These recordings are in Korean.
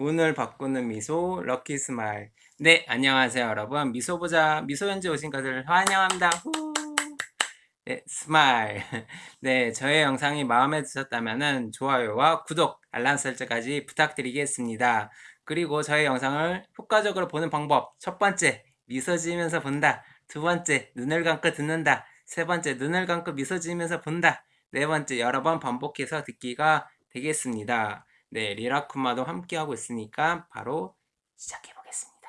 운을 바꾸는 미소 lucky smile. 네 안녕하세요 여러분. 미소부자 미소연재 오신 것을 환영합니다. 후. 네 smile. 네 저의 영상이 마음에 드셨다면 좋아요와 구독 알람 설정까지 부탁드리겠습니다. 그리고 저의 영상을 효과적으로 보는 방법. 첫 번째 미소 지으면서 본다. 두 번째 눈을 감고 듣는다. 세 번째 눈을 감고 미소 지으면서 본다. 네 번째 여러 번 반복해서 듣기가 되겠습니다. 네, 리라쿠마도 함께하고 있으니까 바로 시작해 보겠습니다.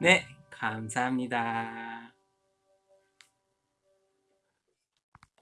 네, 감사합니다.